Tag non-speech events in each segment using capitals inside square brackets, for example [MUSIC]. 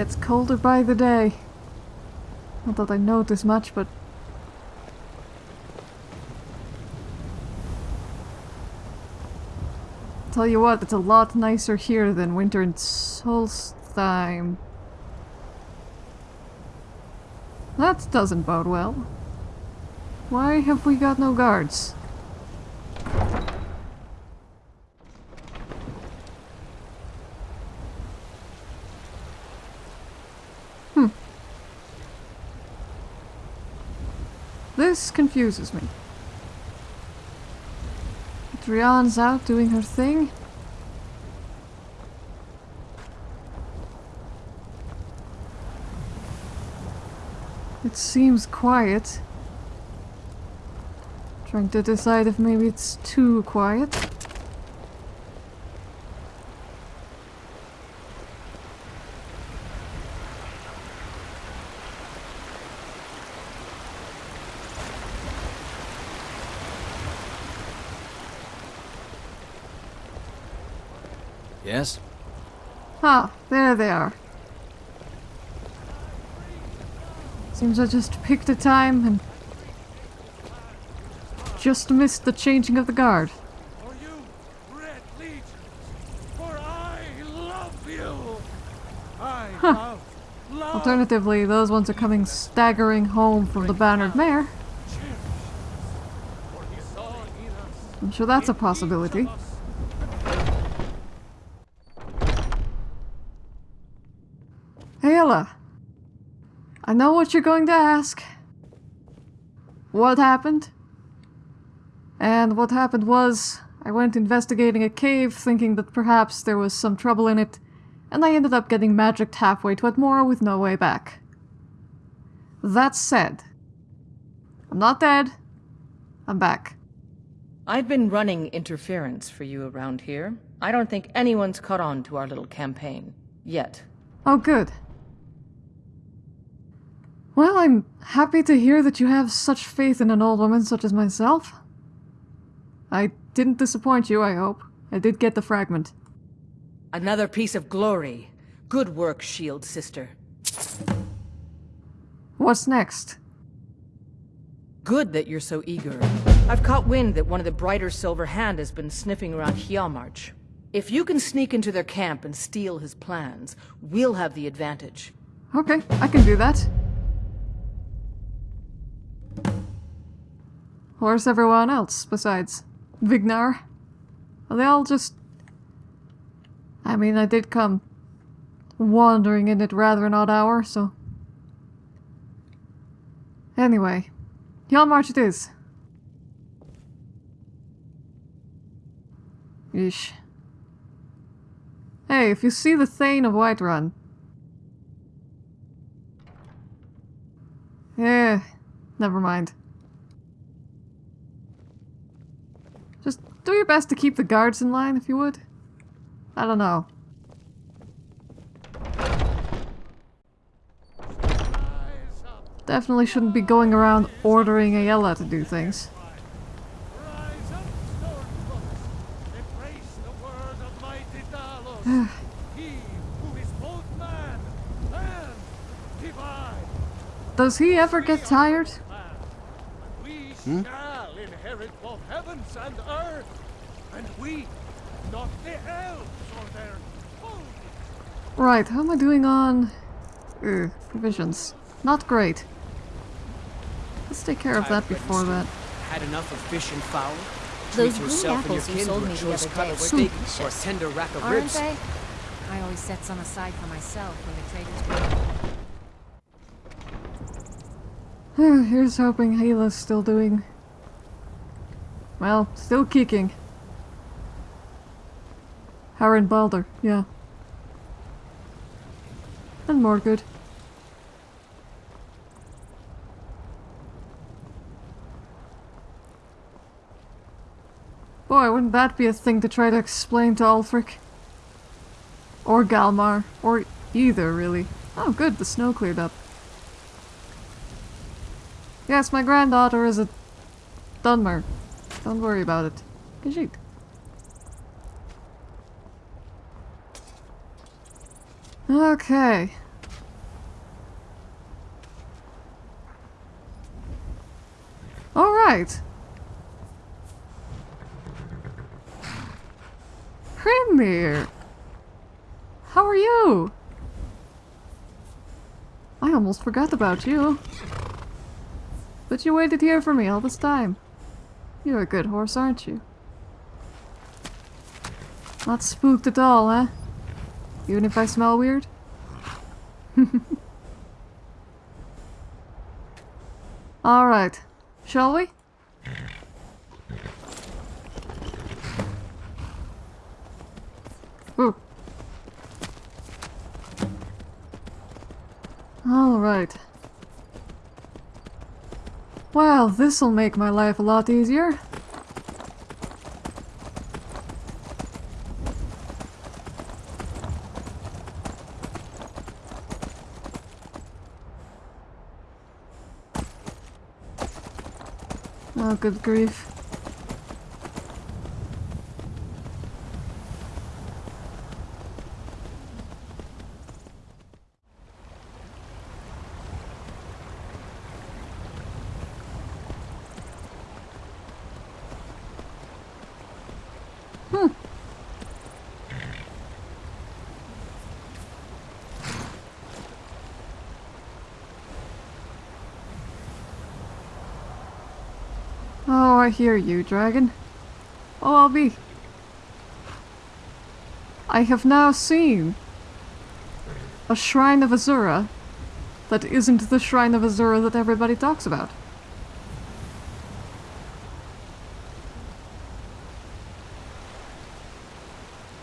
gets colder by the day. Not that I notice much, but... Tell you what, it's a lot nicer here than winter in Solstheim. That doesn't bode well. Why have we got no guards? This confuses me. Drian's out doing her thing. It seems quiet. Trying to decide if maybe it's too quiet. Yes? Ah, there they are. Seems I just picked a time and just missed the changing of the guard. For you, Red Legion, for I love you. I love, love. Alternatively, those ones are coming staggering home from the Bannered Mare. For he saw in us, I'm sure that's a possibility. of us, Aela, I know what you're going to ask. What happened? And what happened was, I went investigating a cave thinking that perhaps there was some trouble in it, and I ended up getting magicked halfway to Atmora with no way back. That said, I'm not dead. I'm back. I've been running interference for you around here. I don't think anyone's caught on to our little campaign. Yet. Oh, good. Well, I'm happy to hear that you have such faith in an old woman such as myself. I didn't disappoint you, I hope. I did get the fragment. Another piece of glory. Good work, Shield Sister. What's next? Good that you're so eager. I've caught wind that one of the Brighter Silver Hand has been sniffing around Hjaalmarch. If you can sneak into their camp and steal his plans, we'll have the advantage. Okay, I can do that. Where's everyone else besides Vignar? Are they all just. I mean, I did come wandering in at rather an odd hour, so. Anyway, Hjaalmarch it is. Yeesh. Hey, if you see the Thane of Whiterun. Yeah, never mind. Just do your best to keep the guards in line, if you would. I don't know. Definitely shouldn't be going around ordering Aela to do things. [SIGHS] Does he ever get tired? Man. We shall inherit both heavens and earth. And we, not the elves or their holy Right, how am I doing on... Ugh, provisions. Not great. Let's take care of that before that. Had enough of fish and fowl? Those green yourself and your apples you kin sold to a me the other cut day of were steak or a delicious. tender rack of Aren't ribs. they? I always set some aside for myself when the traders bring [SIGHS] Here's hoping Hela's still doing... Well, still kicking. Harren Balder, yeah. And more good. Boy, wouldn't that be a thing to try to explain to Ulfric? Or Galmar. Or either, really. Oh, good, the snow cleared up. Yes, my granddaughter is a Dunmer. Don't worry about it. You can shoot. Okay. Alright. Premier! How are you? I almost forgot about you. But you waited here for me all this time. You're a good horse, aren't you? Not spooked at all, huh? Even if I smell weird? [LAUGHS] Alright. Shall we? Ooh. Alright. Well, this'll make my life a lot easier. Oh, good grief. I hear you, dragon. Oh, I'll be. I have now seen a shrine of Azura that isn't the shrine of Azura that everybody talks about.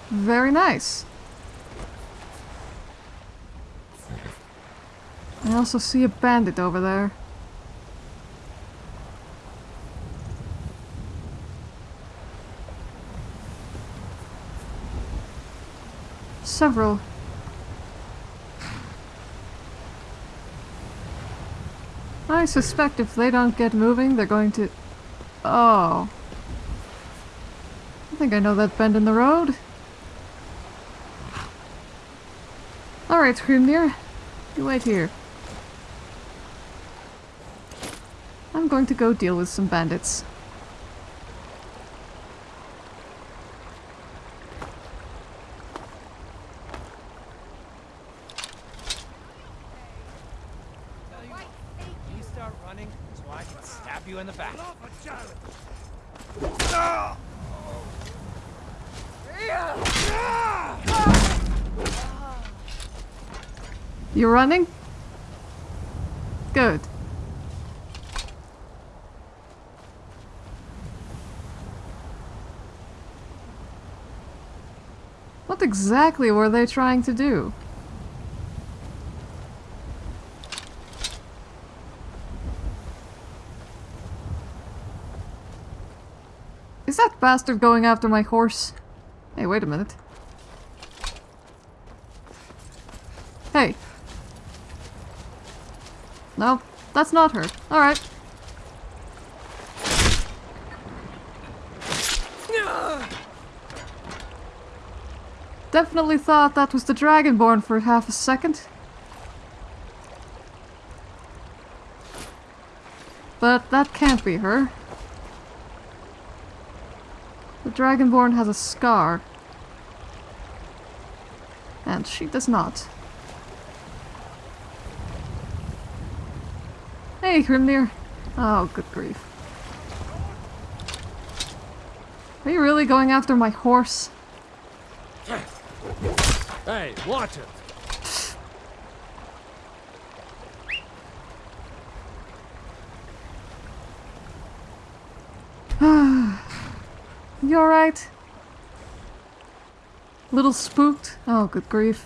Very nice. I also see a bandit over there. Several. I suspect if they don't get moving, they're going to... Oh. I think I know that bend in the road. Alright, Screamdeer. You wait here. I'm going to go deal with some bandits. You start running so I can stab you in the back. You running? Good. What exactly were they trying to do? Is that bastard going after my horse? Hey, wait a minute. Hey. No, that's not her. Alright. Definitely thought that was the Dragonborn for half a second. But that can't be her. The Dragonborn has a scar. And she does not. Hey, Grimnir. Oh, good grief. Are you really going after my horse? Hey, watch it. [SIGHS] You alright? Little spooked? Oh, good grief.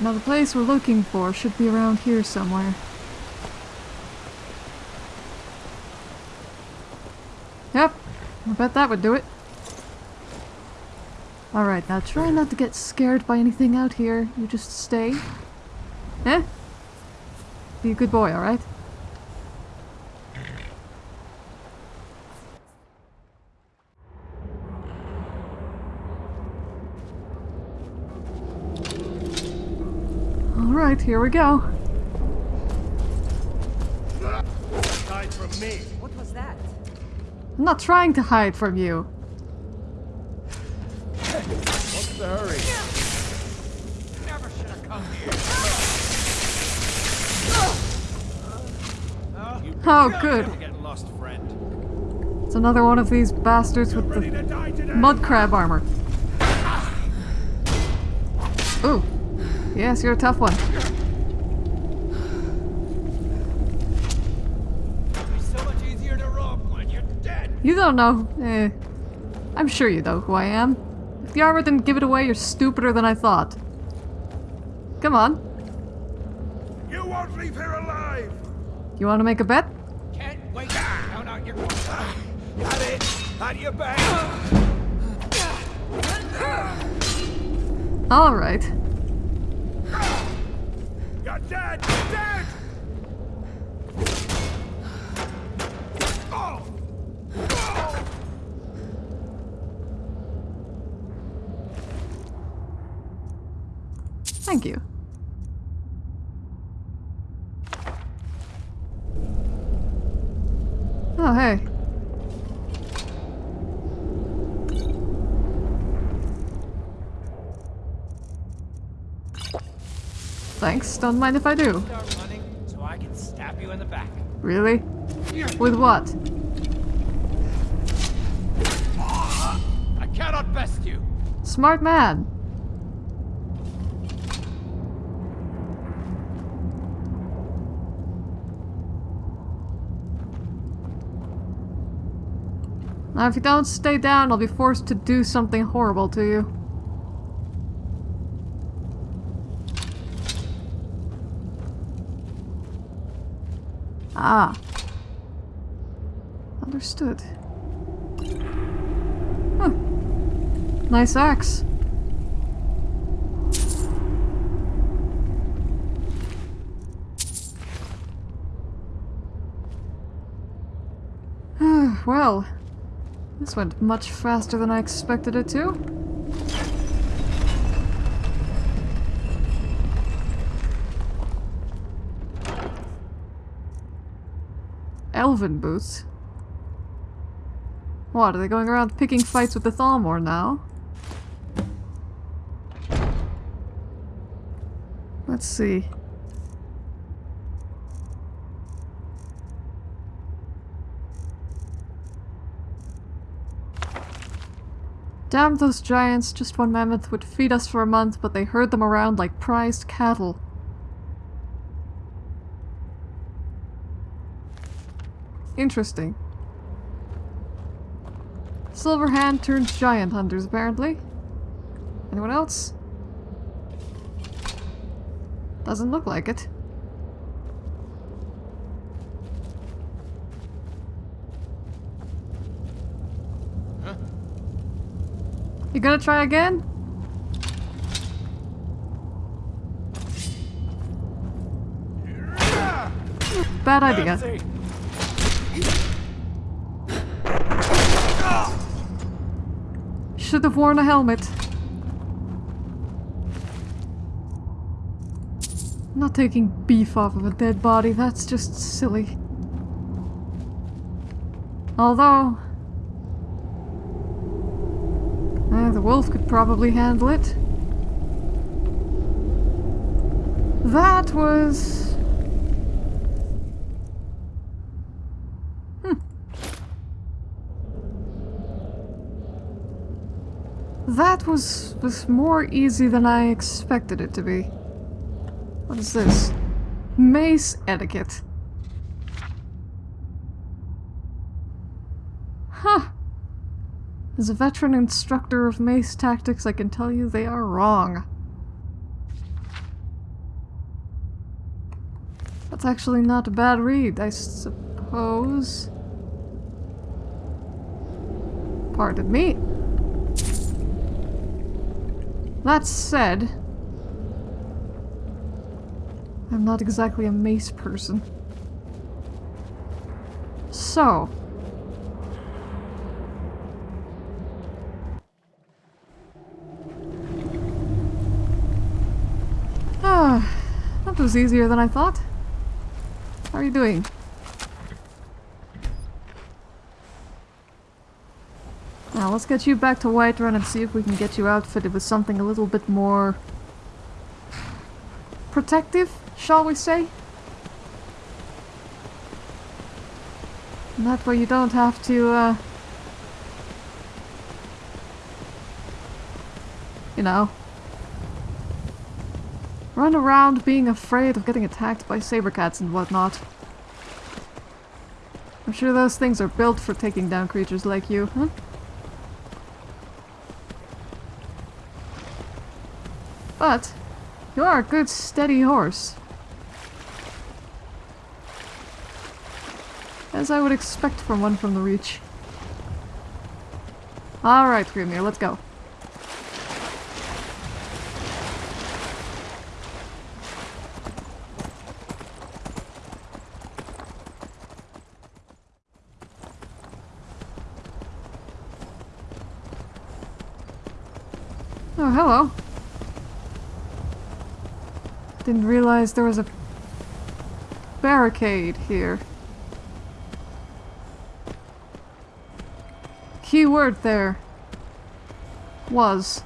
Now the place we're looking for should be around here somewhere. Yep, I bet that would do it. Alright, now try not to get scared by anything out here. You just stay. Eh? Be a good boy, alright? Here we go. Hide from me. What was that? I'm not trying to hide from you. What's the hurry? Never should have come here. Oh, good. Lost. It's another one of these bastards with the to mud crab armor. Ooh. Yes, you're a tough one. So much easier to rob when you're dead. You don't know. Eh. I'm sure you know who I am. If the armor didn't give it away, you're stupider than I thought. Come on. You won't leave here alive. You want to make a bet? Can't wait to count out your Got it. Had your back. Alright. You're dead. Dead. Oh. Oh. Thank you. Oh, hey. Thanks, don't mind if I do. So I can stab you in the back. Really? With what? I cannot best you. Smart man. Now, if you don't stay down, I'll be forced to do something horrible to you. Ah. Understood. Huh. Nice axe. well, this went much faster than I expected it to. Elven boots? What, are they going around picking fights with the Thalmor now? Let's see. Damn those giants, just one mammoth would feed us for a month, but they herd them around like prized cattle. Interesting. Silverhand turns giant hunters, apparently. Anyone else? Doesn't look like it. You gonna try again? Bad idea. Should have worn a helmet. Not taking beef off of a dead body, that's just silly. Although... eh, the wolf could probably handle it. That was... That was was more easy than I expected it to be. What is this? Mace etiquette. Huh. As a veteran instructor of mace tactics, I can tell you they are wrong. That's actually not a bad read, I suppose. Pardon me. That said, I'm not exactly a mace person. So, ah, [SIGHS] That was easier than I thought. How are you doing? Let's get you back to Whiterun and see if we can get you outfitted with something a little bit more protective, shall we say? That way you don't have to, uh, you know, run around being afraid of getting attacked by saber cats and whatnot. I'm sure those things are built for taking down creatures like you, huh? But, you are a good steady horse. As I would expect from one from the Reach. Alright, Grimnir, let's go. Oh, hello. Didn't realize there was a barricade here. Key word there was.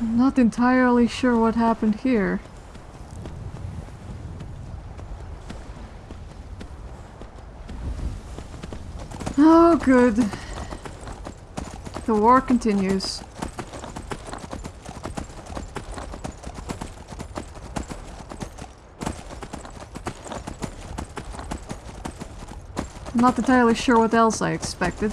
I'm not entirely sure what happened here. Oh, good. The war continues. I'm not entirely sure what else I expected.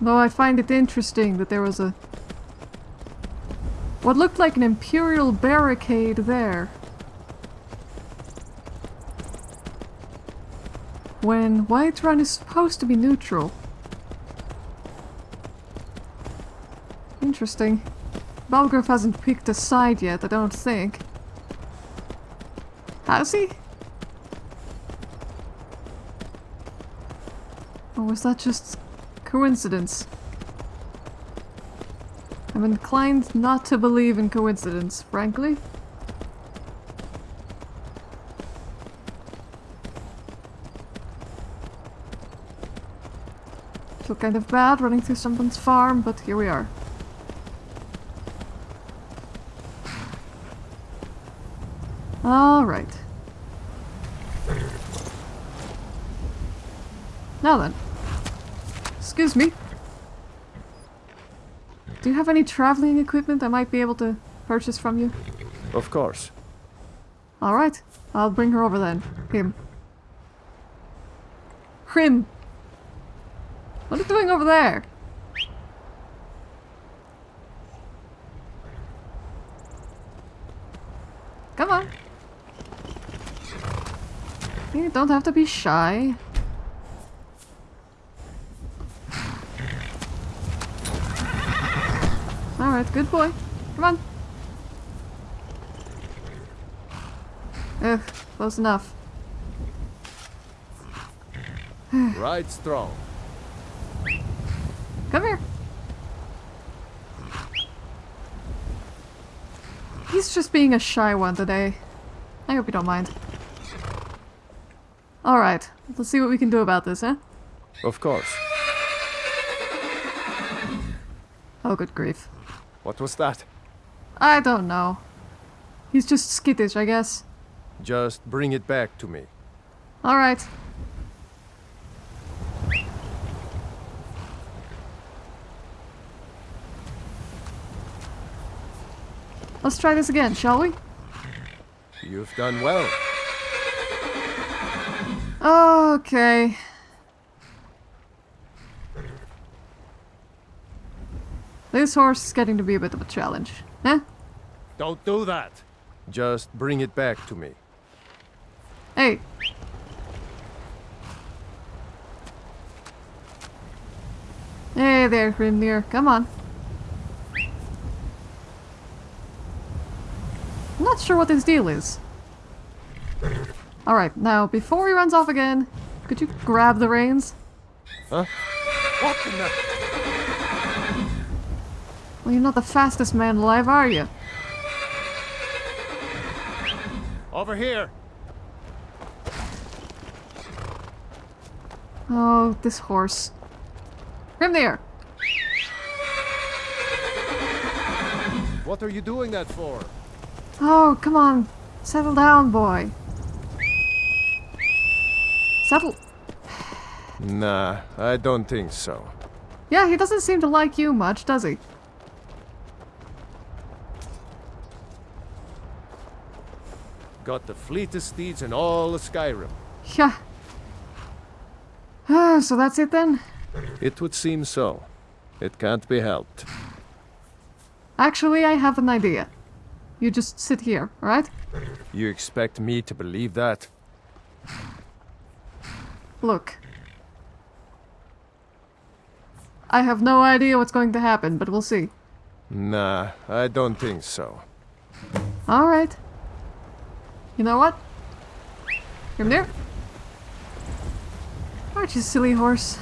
Though I find it interesting that there was a what looked like an imperial barricade there. When Whiterun is supposed to be neutral. Interesting. Balgruuf hasn't picked a side yet, I don't think. Has he? Or was that just coincidence? I'm inclined not to believe in coincidence, frankly. Feel kind of bad running through someone's farm, but here we are. Alright. Now then. Excuse me. Do you have any traveling equipment I might be able to purchase from you? Of course. Alright. I'll bring her over then. Him. Hrim! What are you doing over there? Come on. You don't have to be shy. Alright, good boy. Come on. Ugh, close enough. [SIGHS] Right strong. Come here. He's just being a shy one today. I hope you don't mind. Alright, let's see what we can do about this, huh? Of course. Oh, good grief. What was that? I don't know. He's just skittish, I guess. Just bring it back to me. Alright. Let's try this again, shall we? You've done well. Okay. This horse is getting to be a bit of a challenge. Eh? Don't do that. Just bring it back to me. Hey. Hey there, Grimnir. Come on. I'm not sure what his deal is. Alright, now before he runs off again, could you grab the reins? Huh? What in the... Well, you're not the fastest man alive, are you? Over here. Oh, this horse. Him there! What are you doing that for? Oh, come on. Settle down, boy. Settle. Nah, I don't think so. Yeah, he doesn't seem to like you much, does he? Got the fleetest steeds in all of Skyrim. Yeah. Ah, so that's it then? It would seem so. It can't be helped. Actually, I have an idea. You just sit here, right? You expect me to believe that? Look. I have no idea what's going to happen, but we'll see. Nah, I don't think so. Alright. You know what? Come here. Aren't you silly horse?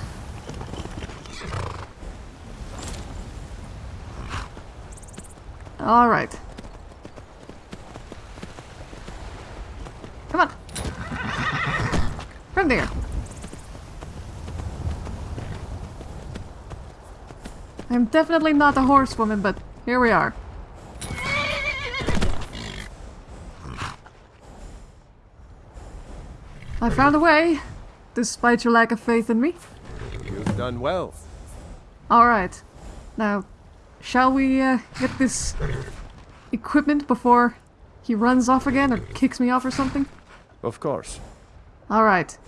Alright. Come on. From there. I'm definitely not a horsewoman, but here we are. I found a way, despite your lack of faith in me. You've done well. Alright. Now, shall we uh, get this equipment before he runs off again or kicks me off or something? Of course. Alright.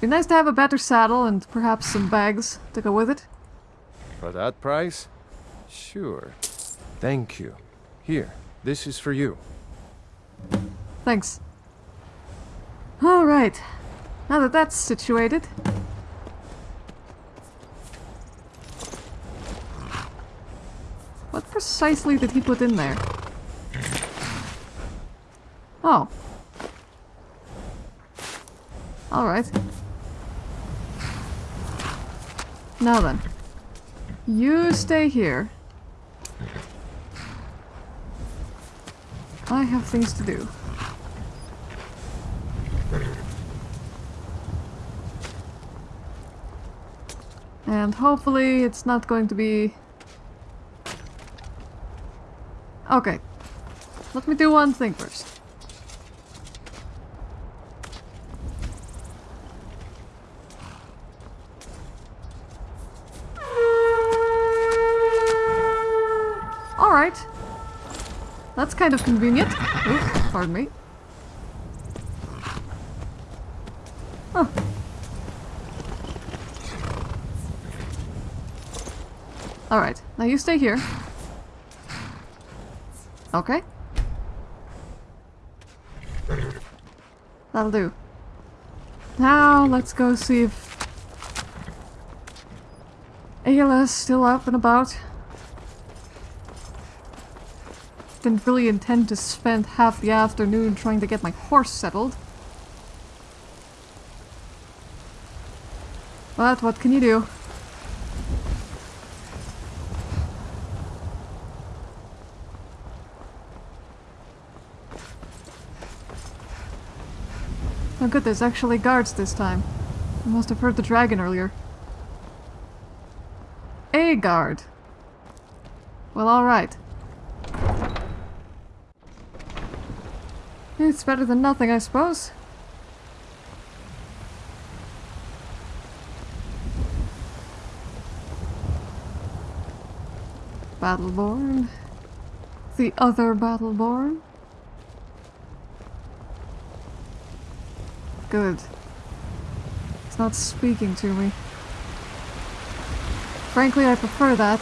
Be nice to have a better saddle and perhaps some bags to go with it. For that price? Sure. Thank you. Here, this is for you. Thanks. Alright. Now that that's situated. What precisely did he put in there? Oh. Alright. Now then. You stay here. I have things to do. And hopefully it's not going to be... Okay. Let me do one thing first. Alright. That's kind of convenient. Pardon me. Alright, now you stay here. Okay. That'll do. Now, let's go see if... Aela's still up and about. Didn't really intend to spend half the afternoon trying to get my horse settled. But what can you do? Oh good, there's actually guards this time. I must have heard the dragon earlier. A guard. Well, alright. It's better than nothing, I suppose. Battleborn. The other Battleborn. Good. It's not speaking to me. Frankly, I prefer that.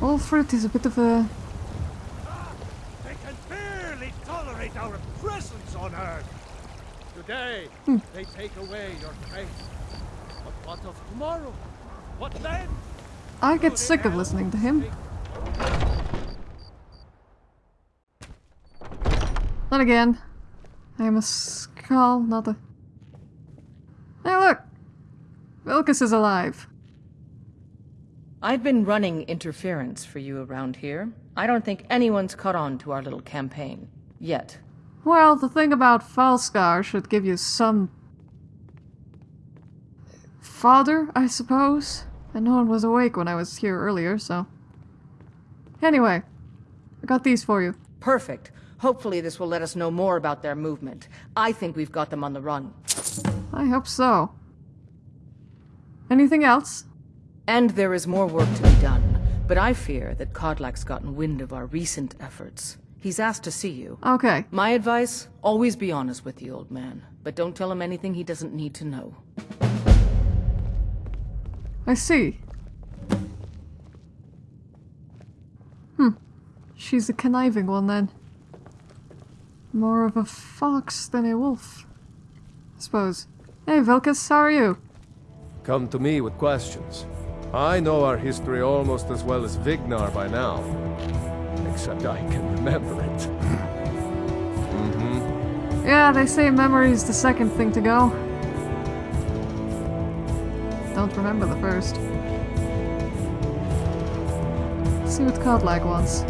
Ulfrid is a bit of a... They can barely tolerate our presence on Earth. Today, hmm. they take away your faith. But what of tomorrow? What then? I get sick of listening to him. Then again, I am a skull, not a... Hey look! Vilkas is alive. I've been running interference for you around here. I don't think anyone's caught on to our little campaign. Yet. Well, the thing about Falskar should give you some... fodder, I suppose? And no one was awake when I was here earlier, so... Anyway, I got these for you. Perfect. Hopefully this will let us know more about their movement. I think we've got them on the run. I hope so. Anything else? And there is more work to be done. But I fear that Kodlak's gotten wind of our recent efforts. He's asked to see you. Okay. My advice, always be honest with the old man. But don't tell him anything he doesn't need to know. I see. Hmm. She's a conniving one then. More of a fox than a wolf. I suppose. Hey, Vilkas, how are you? Come to me with questions. I know our history almost as well as Vignar by now. Except I can remember it. mm-hmm. Yeah, they say memory's the second thing to go. Don't remember the first. Let's see what Kodlak wants.